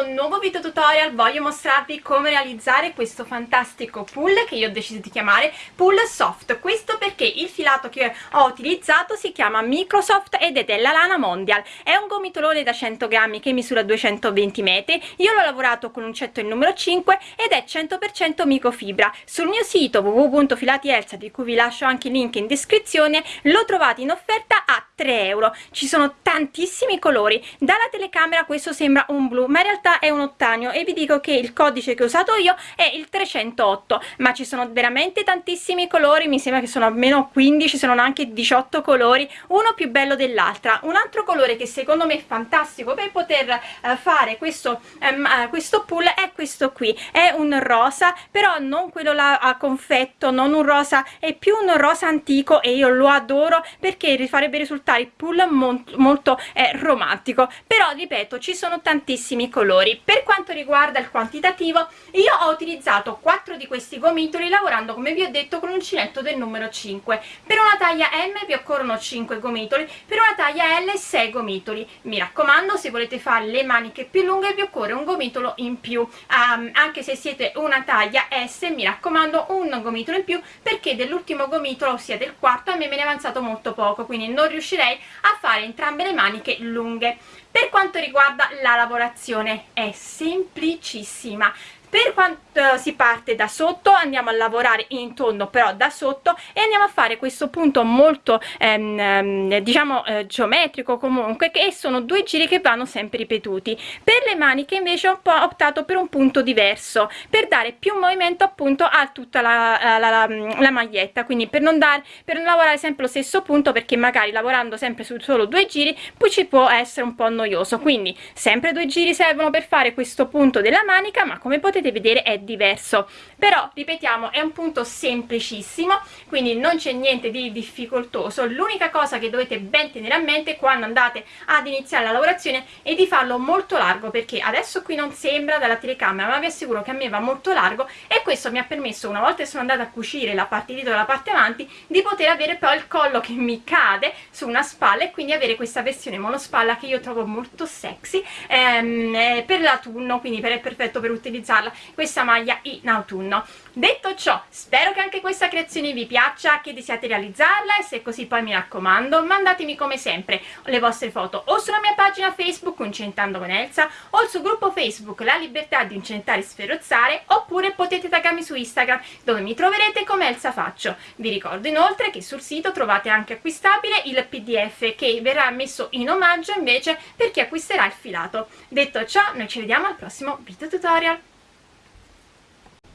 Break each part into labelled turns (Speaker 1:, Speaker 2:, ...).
Speaker 1: un nuovo video tutorial. Voglio mostrarvi come realizzare questo fantastico pull che io ho deciso di chiamare pull soft. Questo perché il filato che ho utilizzato si chiama microsoft ed è della lana mondial. È un gomitolone da 100 grammi che misura 220 metri. Io l'ho lavorato con l'uncetto il numero 5 ed è 100% microfibra. Sul mio sito www.filatielsa di cui vi lascio anche il link in descrizione lo trovate in offerta a 3 euro. Ci sono tantissimi colori. Dalla telecamera questo sembra un blu ma in realtà è un ottanio e vi dico che il codice che ho usato io è il 308 ma ci sono veramente tantissimi colori mi sembra che sono almeno 15 se non anche 18 colori uno più bello dell'altra. Un altro colore che secondo me è fantastico per poter eh, fare questo ehm, eh, questo pull è questo qui. È un rosa però non quello là a confetto non un rosa è più un rosa antico e io lo adoro perché farebbe risultare il pull molto, molto eh, romantico. Però ripeto ci sono tantissimi colori per quanto riguarda il quantitativo io ho utilizzato 4 di questi gomitoli lavorando come vi ho detto con uncinetto del numero 5 per una taglia M vi occorrono 5 gomitoli per una taglia L 6 gomitoli. Mi raccomando se volete fare le maniche più lunghe vi occorre un gomitolo in più. Um, anche se siete una taglia S mi raccomando un gomitolo in più perché dell'ultimo gomitolo ossia del quarto a me me ne è avanzato molto poco quindi non riuscirei a fare entrambe le maniche lunghe. Per quanto riguarda la lavorazione è semplicissima per quanto si parte da sotto andiamo a lavorare in tondo però da sotto e andiamo a fare questo punto molto ehm, ehm, diciamo eh, geometrico comunque che sono due giri che vanno sempre ripetuti. Per le maniche invece ho optato per un punto diverso per dare più movimento appunto a tutta la, la, la, la maglietta. Quindi per non dare per non lavorare sempre lo stesso punto perché magari lavorando sempre su solo due giri poi ci può essere un po' noioso. Quindi sempre due giri servono per fare questo punto della manica ma come potete potete vedere è diverso. Però ripetiamo è un punto semplicissimo quindi non c'è niente di difficoltoso. L'unica cosa che dovete ben tenere a mente quando andate ad iniziare la lavorazione è di farlo molto largo perché adesso qui non sembra dalla telecamera ma vi assicuro che a me va molto largo e questo mi ha permesso una volta che sono andata a cucire la parte dietro e la parte avanti di poter avere poi il collo che mi cade su una spalla e quindi avere questa versione monospalla che io trovo molto sexy ehm, eh, per l'autunno quindi per, è perfetto per utilizzarla usarla questa maglia in autunno. Detto ciò spero che anche questa creazione vi piaccia che desiate realizzarla e se così poi mi raccomando mandatemi come sempre le vostre foto o sulla mia pagina facebook Incentando con Elsa o sul gruppo facebook La Libertà di Incentare e Sferozzare oppure potete taggarmi su Instagram dove mi troverete come Elsa Faccio. Vi ricordo inoltre che sul sito trovate anche acquistabile il pdf che verrà messo in omaggio invece per chi acquisterà il filato. Detto ciò noi ci vediamo al prossimo video tutorial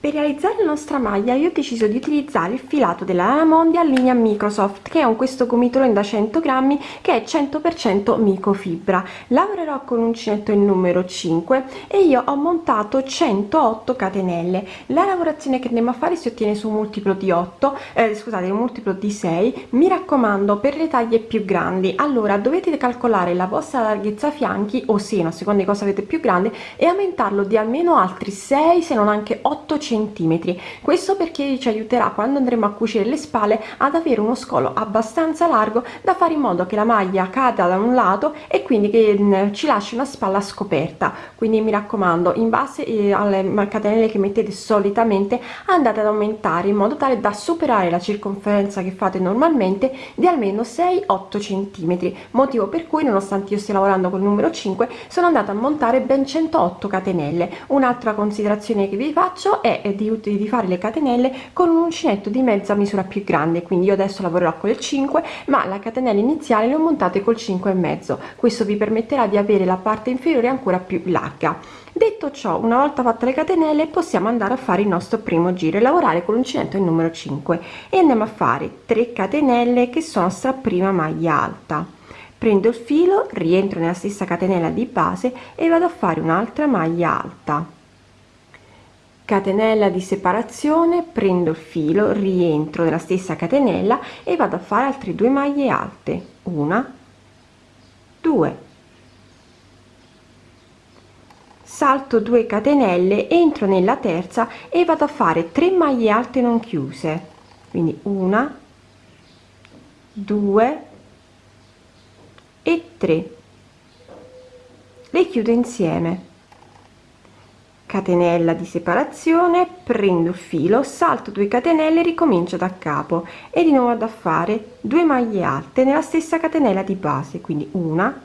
Speaker 2: per realizzare la nostra maglia io ho deciso di utilizzare il filato della Lana Mondial linea Microsoft che è un questo gomitolo da 100 grammi che è 100% microfibra. Lavorerò con uncinetto il numero 5 e io ho montato 108 catenelle. La lavorazione che andiamo a fare si ottiene su un multiplo di 8, eh, scusate, un multiplo di 6. Mi raccomando per le taglie più grandi, allora dovete calcolare la vostra larghezza fianchi o seno, a seconda di cosa avete più grande e aumentarlo di almeno altri 6 se non anche 8 centimetri. Questo perché ci aiuterà quando andremo a cucire le spalle ad avere uno scolo abbastanza largo da fare in modo che la maglia cada da un lato e quindi che mm, ci lasci una spalla scoperta. Quindi mi raccomando in base eh, alle catenelle che mettete solitamente andate ad aumentare in modo tale da superare la circonferenza che fate normalmente di almeno 6 8 centimetri. Motivo per cui nonostante io stia lavorando col numero 5 sono andata a montare ben 108 catenelle. Un'altra considerazione che vi faccio è di, di fare le catenelle con un uncinetto di mezza misura più grande. Quindi io adesso lavorerò con il 5 ma la catenella iniziale le ho montate col 5 e mezzo. Questo vi permetterà di avere la parte inferiore ancora più larga. Detto ciò una volta fatte le catenelle possiamo andare a fare il nostro primo giro e lavorare con l'uncinetto il numero 5 e andiamo a fare 3 catenelle che sono sta prima maglia alta. Prendo il filo rientro nella stessa catenella di base e vado a fare un'altra maglia alta catenella di separazione prendo il filo rientro nella stessa catenella e vado a fare altre due maglie alte. Una due. Salto 2 catenelle entro nella terza e vado a fare 3 maglie alte non chiuse. Quindi una 2 e 3 le chiudo insieme catenella di separazione prendo il filo salto 2 catenelle ricomincio da capo. E di nuovo a fare 2 maglie alte nella stessa catenella di base quindi una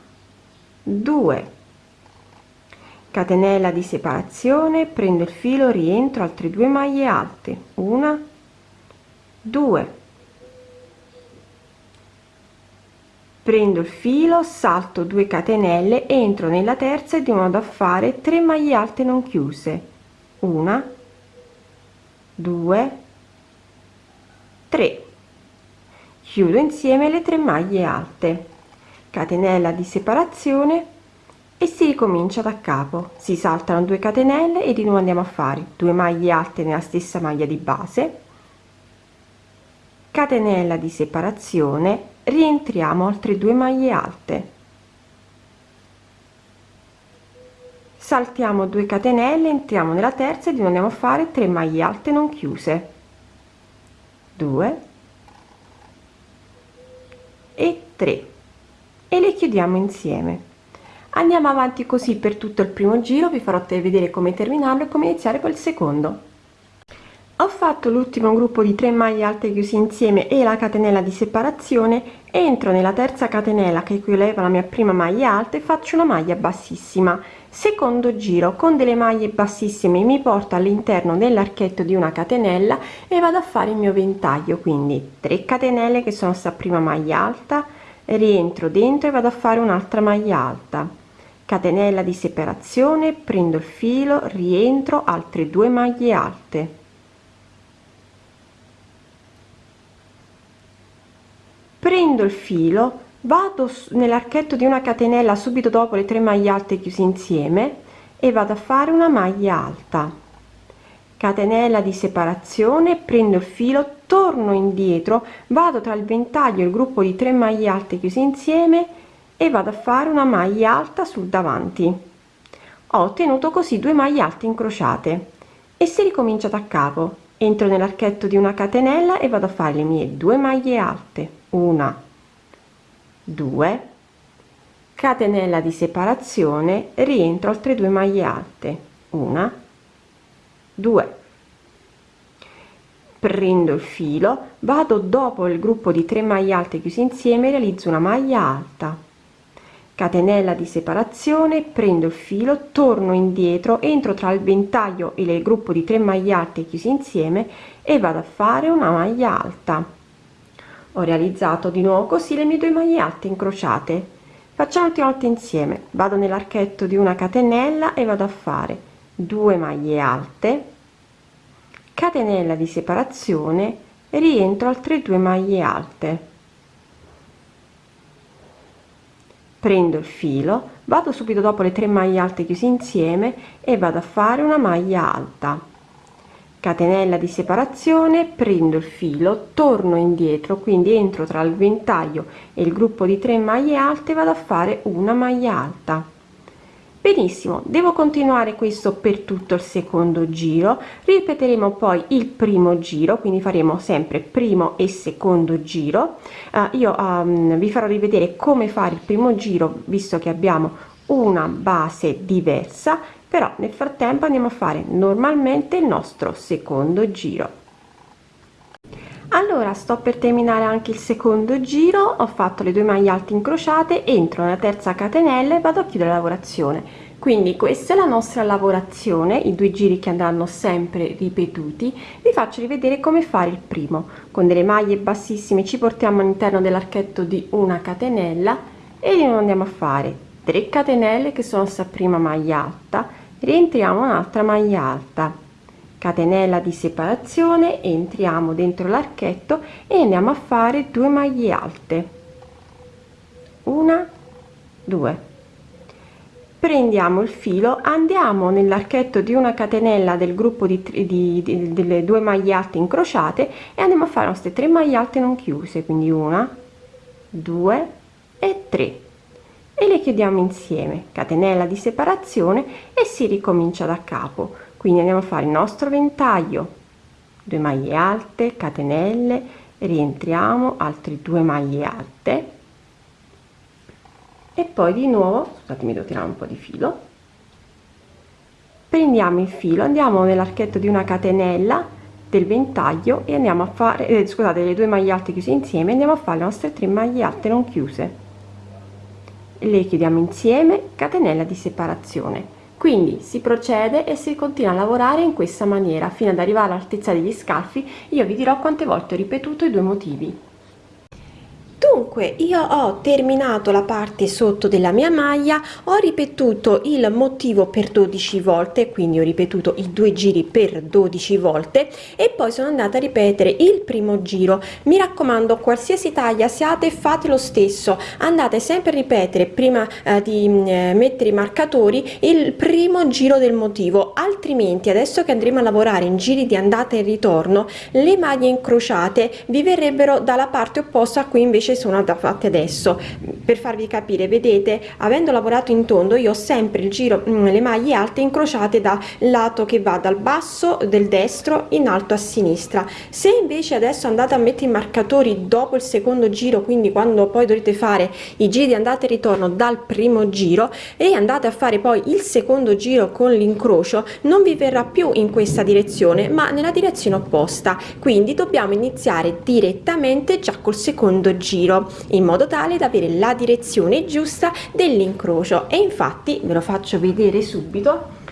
Speaker 2: 2 catenella di separazione prendo il filo rientro altre due maglie alte una 2 prendo il filo salto 2 catenelle entro nella terza di modo a fare 3 maglie alte non chiuse. Una 2 3 chiudo insieme le 3 maglie alte. Catenella di separazione e si ricomincia da capo. Si saltano 2 catenelle e di nuovo andiamo a fare 2 maglie alte nella stessa maglia di base. Catenella di separazione rientriamo altre due maglie alte. Saltiamo 2 catenelle entriamo nella terza e di andiamo a fare 3 maglie alte non chiuse. 2 e 3 e le chiudiamo insieme. Andiamo avanti così per tutto il primo giro vi farò vedere come terminarlo e come iniziare col secondo ho fatto l'ultimo gruppo di 3 maglie alte chiusi insieme e la catenella di separazione. Entro nella terza catenella che equivale alla mia prima maglia alta e faccio una maglia bassissima. Secondo giro con delle maglie bassissime mi porto all'interno dell'archetto di una catenella e vado a fare il mio ventaglio. Quindi 3 catenelle che sono sta prima maglia alta. Rientro dentro e vado a fare un'altra maglia alta. Catenella di separazione prendo il filo rientro altre due maglie alte prendo il filo vado nell'archetto di una catenella subito dopo le 3 maglie alte chiuse insieme e vado a fare una maglia alta. Catenella di separazione prendo il filo torno indietro vado tra il ventaglio e il gruppo di 3 maglie alte chiuse insieme e vado a fare una maglia alta sul davanti. Ho ottenuto così due maglie alte incrociate e si ricomincia da capo. Entro nell'archetto di una catenella e vado a fare le mie due maglie alte una 2 catenella di separazione rientro altre due maglie alte. Una 2 prendo il filo vado dopo il gruppo di 3 maglie alte chiuse insieme realizzo una maglia alta. Catenella di separazione prendo il filo torno indietro entro tra il ventaglio e il gruppo di 3 maglie alte chiusi insieme e vado a fare una maglia alta ho realizzato di nuovo così le mie due maglie alte incrociate. Facciamo un'ultima volta insieme. Vado nell'archetto di una catenella e vado a fare 2 maglie alte catenella di separazione rientro altre due maglie alte. Prendo il filo vado subito dopo le 3 maglie alte chiuse insieme e vado a fare una maglia alta catenella di separazione prendo il filo torno indietro quindi entro tra il ventaglio e il gruppo di 3 maglie alte vado a fare una maglia alta. Benissimo devo continuare questo per tutto il secondo giro. Ripeteremo poi il primo giro quindi faremo sempre primo e secondo giro. Uh, io um, vi farò rivedere come fare il primo giro visto che abbiamo una base diversa però nel frattempo andiamo a fare normalmente il nostro secondo giro. Allora sto per terminare anche il secondo giro. Ho fatto le due maglie alte incrociate entro nella terza catenella e vado a chiudere la lavorazione. Quindi questa è la nostra lavorazione i due giri che andranno sempre ripetuti. Vi faccio rivedere come fare il primo. Con delle maglie bassissime ci portiamo all'interno dell'archetto di una catenella e andiamo a fare 3 catenelle che sono sta prima maglia alta rientriamo un'altra maglia alta. Catenella di separazione entriamo dentro l'archetto e andiamo a fare 2 maglie alte. Una due. Prendiamo il filo andiamo nell'archetto di una catenella del gruppo di, di, di, delle due maglie alte incrociate e andiamo a fare queste 3 maglie alte non chiuse quindi una due e 3 e le chiudiamo insieme. Catenella di separazione e si ricomincia da capo. Quindi andiamo a fare il nostro ventaglio. 2 maglie alte catenelle rientriamo altre due maglie alte. E poi di nuovo scusatemi devo tirare un po di filo. Prendiamo il filo andiamo nell'archetto di una catenella del ventaglio e andiamo a fare eh, scusate le due maglie alte chiuse insieme andiamo a fare le nostre tre maglie alte non chiuse le chiudiamo insieme catenella di separazione. Quindi si procede e si continua a lavorare in questa maniera fino ad arrivare all'altezza degli scalfi. Io vi dirò quante volte ho ripetuto i due motivi dunque io ho terminato la parte sotto della mia maglia ho ripetuto il motivo per 12 volte quindi ho ripetuto i due giri per 12 volte e poi sono andata a ripetere il primo giro. Mi raccomando qualsiasi taglia siate fate lo stesso. Andate sempre a ripetere prima eh, di eh, mettere i marcatori il primo giro del motivo altrimenti adesso che andremo a lavorare in giri di andata e ritorno le maglie incrociate vi verrebbero dalla parte opposta a cui invece sono fatte adesso. Per farvi capire vedete avendo lavorato in tondo io ho sempre il giro mm, le maglie alte incrociate da lato che va dal basso del destro in alto a sinistra. Se invece adesso andate a mettere i marcatori dopo il secondo giro quindi quando poi dovete fare i giri di andata e ritorno dal primo giro e andate a fare poi il secondo giro con l'incrocio non vi verrà più in questa direzione ma nella direzione opposta. Quindi dobbiamo iniziare direttamente già col secondo giro giro in modo tale da avere la direzione giusta dell'incrocio. E infatti ve lo faccio vedere subito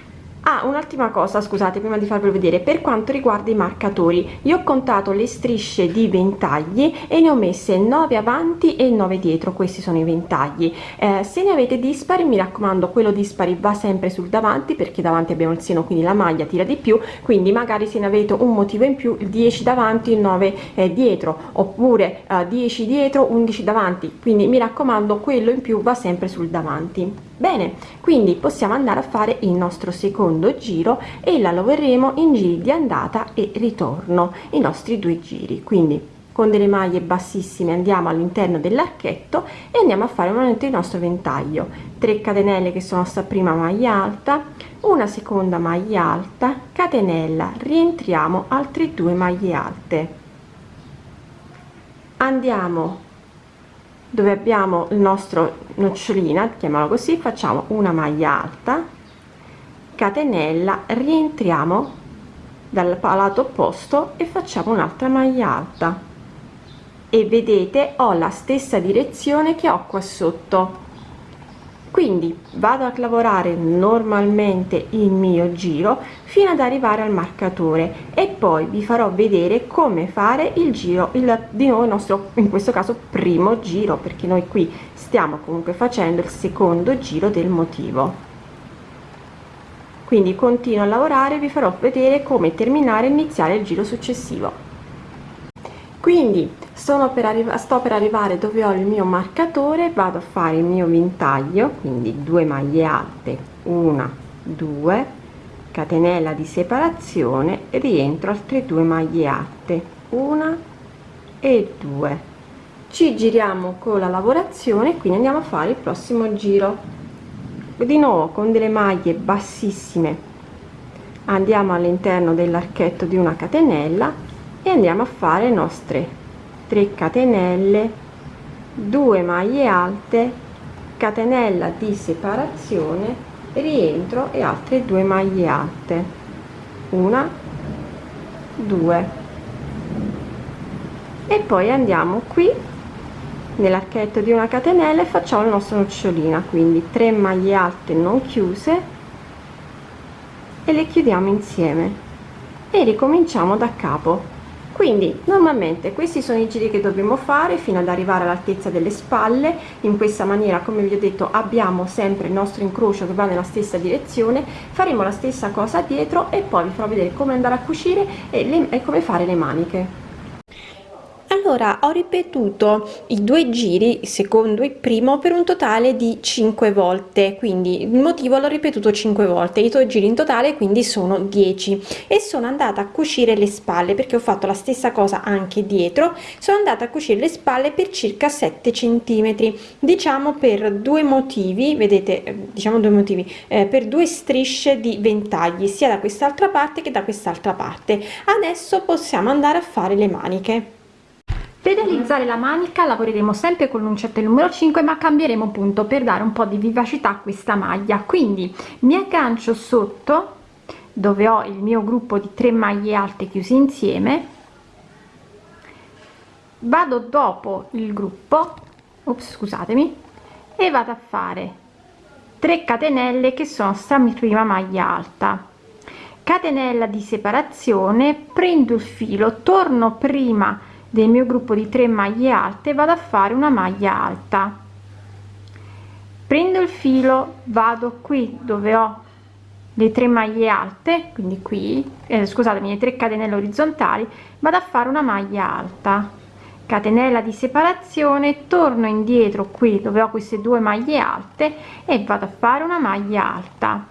Speaker 2: Ah, un'ultima cosa, scusate, prima di farvelo vedere, per quanto riguarda i marcatori, io ho contato le strisce di ventagli e ne ho messe 9 avanti e 9 dietro, questi sono i ventagli. Eh, se ne avete dispari, mi raccomando, quello dispari va sempre sul davanti, perché davanti abbiamo il seno, quindi la maglia tira di più, quindi magari se ne avete un motivo in più, 10 davanti e 9 eh, dietro, oppure eh, 10 dietro, 11 davanti, quindi mi raccomando, quello in più va sempre sul davanti bene quindi possiamo andare a fare il nostro secondo giro e la lavoreremo in giri di andata e ritorno i nostri due giri. Quindi con delle maglie bassissime andiamo all'interno dell'archetto e andiamo a fare nuovamente il nostro ventaglio. 3 catenelle che sono sta prima maglia alta una seconda maglia alta catenella rientriamo altre due maglie alte. Andiamo dove abbiamo il nostro nocciolina chiamiamolo così facciamo una maglia alta catenella rientriamo dal lato opposto e facciamo un'altra maglia alta. E vedete ho la stessa direzione che ho qua sotto quindi vado a lavorare normalmente il mio giro fino ad arrivare al marcatore e poi vi farò vedere come fare il giro il di nuovo il nostro in questo caso primo giro perché noi qui stiamo comunque facendo il secondo giro del motivo. Quindi continuo a lavorare vi farò vedere come terminare e iniziare il giro successivo quindi per sto per arrivare dove ho il mio marcatore vado a fare il mio ventaglio quindi due maglie alte una due catenella di separazione rientro altre due maglie alte una e due. Ci giriamo con la lavorazione quindi andiamo a fare il prossimo giro. Di nuovo con delle maglie bassissime. Andiamo all'interno dell'archetto di una catenella e andiamo a fare le nostre 3 catenelle 2 maglie alte catenella di separazione rientro e altre due maglie alte. Una due. E poi andiamo qui nell'archetto di una catenella e facciamo la nostra nocciolina. Quindi 3 maglie alte non chiuse e le chiudiamo insieme. E ricominciamo da capo quindi normalmente questi sono i giri che dobbiamo fare fino ad arrivare all'altezza delle spalle. In questa maniera come vi ho detto abbiamo sempre il nostro incrocio che va nella stessa direzione. Faremo la stessa cosa dietro e poi vi farò vedere come andare a cucire e, le, e come fare le maniche allora ho ripetuto i due giri secondo il primo per un totale di 5 volte quindi il motivo l'ho ripetuto 5 volte. I due giri in totale quindi sono 10 e sono andata a cucire le spalle perché ho fatto la stessa cosa anche dietro. Sono andata a cucire le spalle per circa 7 centimetri. Diciamo per due motivi vedete eh, diciamo due motivi eh, per due strisce di ventagli sia da quest'altra parte che da quest'altra parte. Adesso possiamo andare a fare le maniche per realizzare la manica lavoreremo sempre con l'uncinetto numero 5 ma cambieremo punto per dare un po' di vivacità a questa maglia. Quindi mi aggancio sotto
Speaker 1: dove ho il mio gruppo di 3 maglie alte chiuse insieme. Vado dopo il gruppo ops, scusatemi e vado a fare 3 catenelle che sono sta prima maglia alta. Catenella di separazione prendo il filo torno prima del mio gruppo di 3 maglie alte vado a fare una maglia alta. Prendo il filo vado qui dove ho le tre maglie alte quindi qui eh, scusatemi le tre catenelle orizzontali vado a fare una maglia alta. Catenella di separazione torno indietro qui dove ho queste due maglie alte e vado a fare una maglia alta.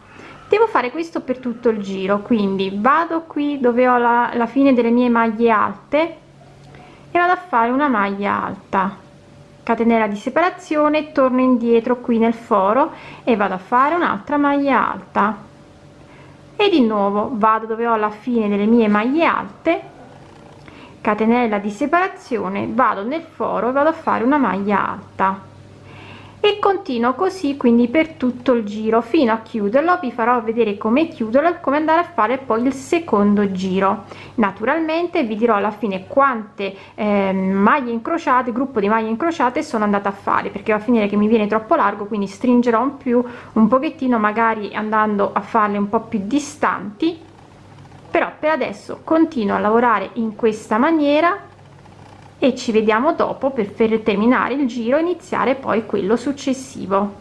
Speaker 1: Devo fare questo per tutto il giro quindi vado qui dove ho la, la fine delle mie maglie alte e vado a fare una maglia alta. Catenella di separazione torno indietro qui nel foro e vado a fare un'altra maglia alta. E di nuovo vado dove ho la fine delle mie maglie alte catenella di separazione vado nel foro e vado a fare una maglia alta e continuo così quindi per tutto il giro fino a chiuderlo. Vi farò vedere come chiuderlo e come andare a fare poi il secondo giro. Naturalmente vi dirò alla fine quante eh, maglie incrociate gruppo di maglie incrociate sono andata a fare perché va a finire che mi viene troppo largo quindi stringerò un più un pochettino magari andando a farle un po più distanti. Però per adesso continuo a lavorare in questa maniera e ci vediamo dopo per, terminare il giro e iniziare poi quello successivo.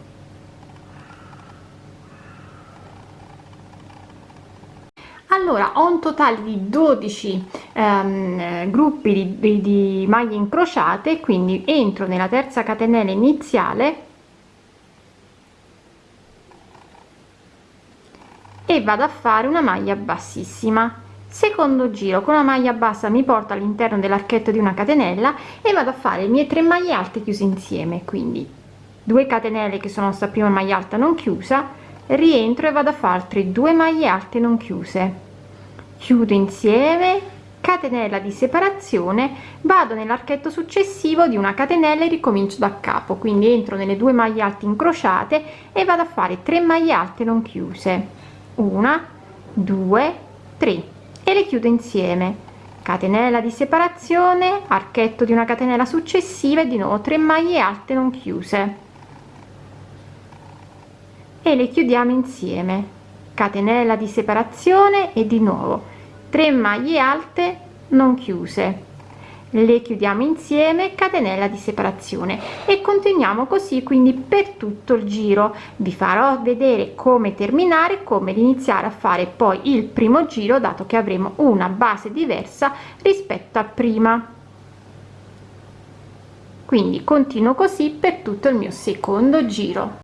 Speaker 1: Allora ho un totale di 12 ehm, gruppi di, di, di maglie incrociate quindi entro nella terza catenella iniziale e vado a fare una maglia bassissima secondo giro con una maglia bassa mi porto all'interno dell'archetto di una catenella e vado a fare le mie tre maglie alte chiuse insieme quindi 2 catenelle che sono sta prima maglia alta non chiusa rientro e vado a fare altre due maglie alte non chiuse. Chiudo insieme catenella di separazione vado nell'archetto successivo di una catenella e ricomincio da capo quindi entro nelle due maglie alte incrociate e vado a fare 3 maglie alte non chiuse. Una due tre e le chiudo insieme. Catenella di separazione archetto di una catenella successiva e di nuovo 3 maglie alte non chiuse. E le chiudiamo insieme. Catenella di separazione e di nuovo. 3 maglie alte non chiuse le chiudiamo insieme catenella di separazione e continuiamo così quindi per tutto il giro. Vi farò vedere come terminare come iniziare a fare poi il primo giro dato che avremo una base diversa rispetto a prima. Quindi continuo così per tutto il mio secondo giro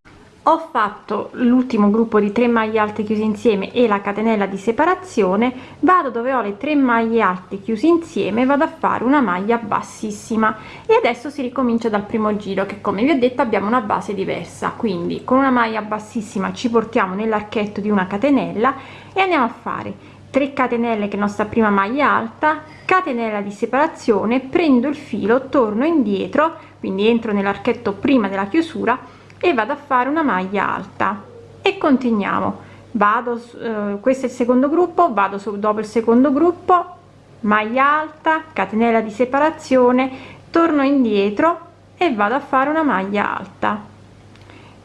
Speaker 1: ho fatto l'ultimo gruppo di 3 maglie alte chiuse insieme e la catenella di separazione. Vado dove ho le 3 maglie alte chiuse insieme vado a fare una maglia bassissima. E adesso si ricomincia dal primo giro che come vi ho detto abbiamo una base diversa. Quindi con una maglia bassissima ci portiamo nell'archetto di una catenella e andiamo a fare 3 catenelle che nostra prima maglia alta catenella di separazione prendo il filo torno indietro quindi entro nell'archetto prima della chiusura e vado a fare una maglia alta. E continuiamo. Vado eh, questo è il secondo gruppo vado su dopo il secondo gruppo maglia alta catenella di separazione torno indietro e vado a fare una maglia alta.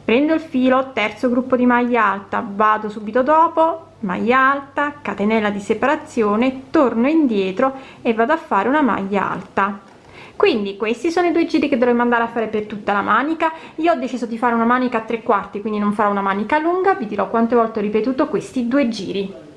Speaker 1: Prendo il filo terzo gruppo di maglia alta vado subito dopo maglia alta catenella di separazione torno indietro e vado a fare una maglia alta quindi questi sono i due giri che dovremmo andare a fare per tutta la manica. Io ho deciso di fare una manica a tre quarti quindi non farò una manica lunga. Vi dirò quante volte ho ripetuto questi due giri